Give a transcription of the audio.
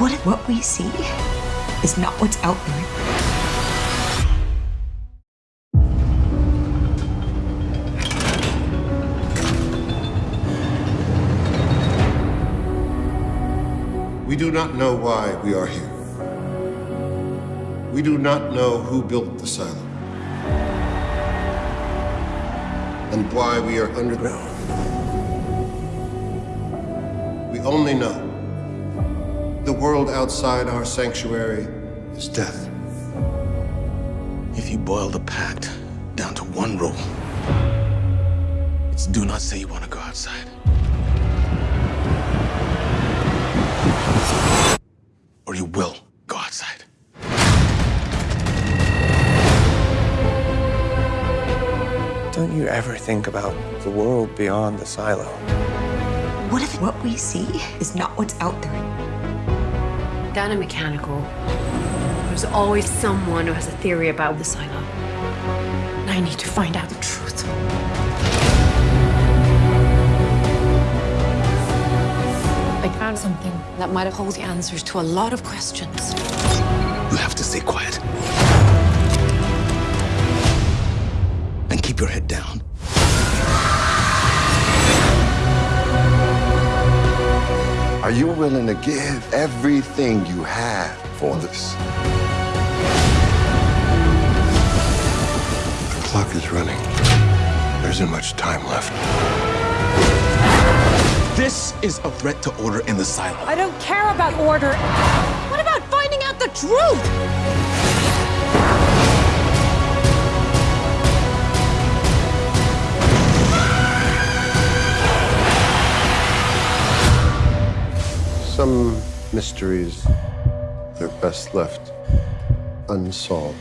What what we see is not what's out there? We do not know why we are here. We do not know who built the silo. And why we are underground. We only know the world outside our sanctuary is death. If you boil the pact down to one rule, it's do not say you want to go outside. Or you will go outside. Don't you ever think about the world beyond the silo? What if what we see is not what's out there? Down in mechanical, there's always someone who has a theory about the silo. And I need to find out the truth. I found something that might hold the answers to a lot of questions. You have to stay quiet. And keep your head down. Are you willing to give everything you have for this? The clock is running. There isn't much time left. This is a threat to order in the silo. I don't care about order. What about finding out the truth? Some mysteries, they're best left unsolved.